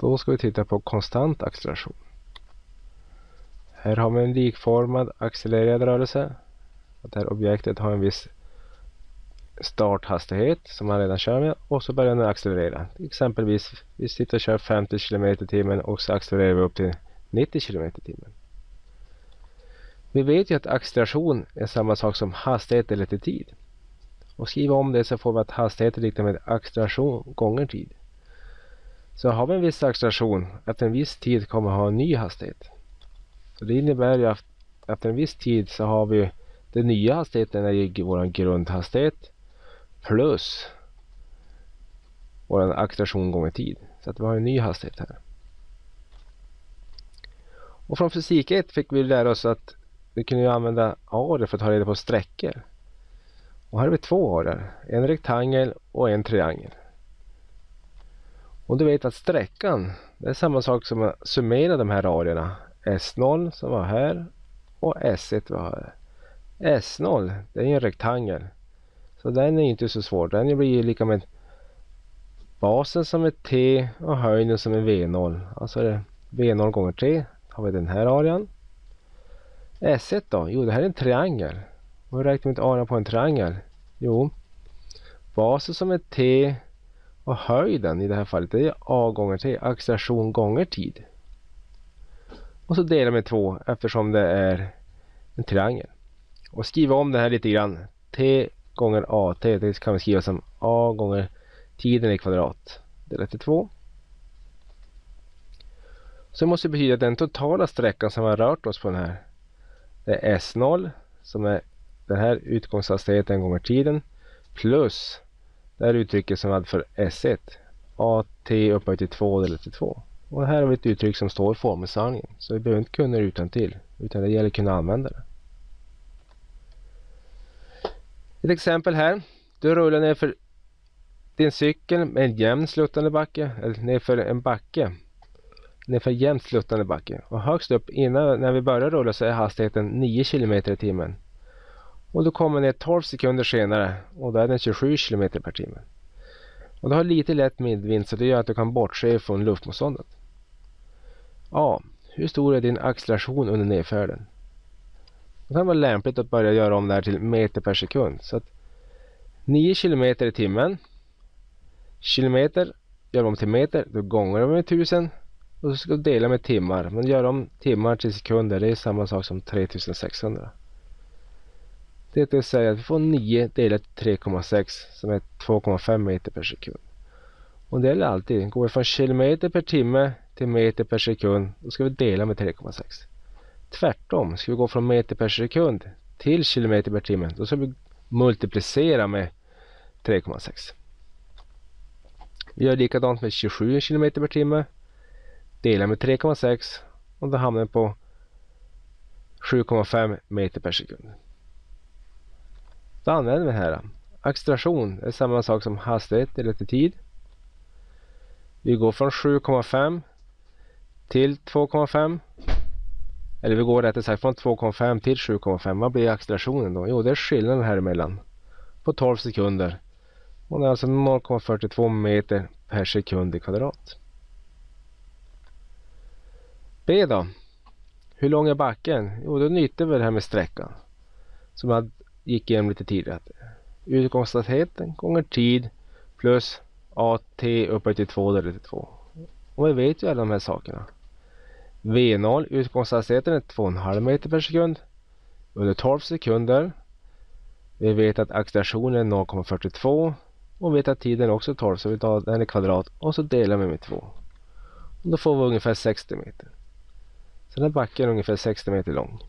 Då ska vi titta på konstant acceleration. Här har vi en likformad accelererad rörelse. Att det här objektet har en viss starthastighet som man redan kör med och så börjar den accelerera. Exempelvis vi sitter och kör 50 km i timmen och så accelererar vi upp till 90 km i timmen. Vi vet ju att acceleration är samma sak som hastighet eller till tid. Och skriva om det så får vi att hastighet är lika med acceleration gånger tid. Så har vi en viss acceleration, efter en viss tid kommer vi ha en ny hastighet. Så det innebär ju att efter en viss tid så har vi den nya hastigheten är vår grundhastighet plus vår acceleration gånger tid. Så att vi har en ny hastighet här. Och från fysik 1 fick vi lära oss att vi kunde använda arer för att ta reda på sträckor. Och här har vi två arer, en rektangel och en triangel. Och du vet att sträckan, det är samma sak som att summera de här radierna. S0 som var här och S1 var här. S0, det är ju en rektangel. Så den är inte så svår. Den blir ju lika med basen som är T och höjden som alltså är V0. Alltså det V0 gånger T har vi den här arean. S1 då? Jo, det här är en triangel. Hur räknar vi ut arean på en triangel? Jo, basen som är T och höjden i det här fallet det är A gånger T, acceleration gånger tid. Och så delar med 2 eftersom det är en triangel. Och skriva om det här lite grann. T gånger AT, det kan vi skriva som A gånger tiden i kvadrat delat till 2. Så det måste betyda att den totala sträckan som vi har rört oss på den här det är S0 som är den här utgångshastigheten gånger tiden plus det här uttrycket som vi hade för S1 AT upphöjt till 2 delat till 2. Och här har vi ett uttryck som står i formelsamlingen så vi behöver inte kunna det utan till utan det gäller att kunna använda det. Ett exempel här. Du rullar ner för din cykel med en jämn sluttande backe, eller nerför en backe. Nerför jämnt sluttande backe. Och högst upp innan när vi börjar rulla så är hastigheten 9 km i timmen. Och du kommer ner 12 sekunder senare och då är den 27 km per timme. Och du har lite lätt medvind så det gör att du kan bortse från luftmotståndet. A. Hur stor är din acceleration under nedfärden? Det kan vara lämpligt att börja göra om det här till meter per sekund. Så att 9 km i timmen. Kilometer gör om till meter. Då gånger du med 1000. Och så ska du dela med timmar. Men gör om timmar till sekunder. Det är samma sak som 3600. Det vill säga att vi får 9 delat 3,6 som är 2,5 meter per sekund. Och det gäller alltid. Går vi från kilometer per timme till meter per sekund. Då ska vi dela med 3,6. Tvärtom, ska vi gå från meter per sekund till kilometer per timme, då ska vi multiplicera med 3,6. Vi gör likadant med 27 kilometer per timme. Delar med 3,6 och då hamnar vi på 7,5 meter per sekund. Då använder vi det här. Acceleration är samma sak som hastighet eller till tid. Vi går från 7,5 till 2,5 eller vi går rättare sagt från 2,5 till 7,5. Vad blir accelerationen då? Jo, det är skillnaden här emellan. På 12 sekunder. Och det är alltså 0,42 meter per sekund i kvadrat. B då? Hur lång är backen? Jo, då nyttjar vi det här med sträckan. Som jag gick igenom lite tidigare. Utgångshastigheten gånger tid plus AT upphöjt till 2 delat till 2. Och vi vet ju alla de här sakerna. V0 utgångshastigheten är 2,5 meter per sekund under 12 sekunder. Vi vet att accelerationen är 0,42 och vi vet att tiden är också 12 så vi tar den i kvadrat och så delar vi med 2. Och då får vi ungefär 60 meter. Så den här backen är ungefär 60 meter lång.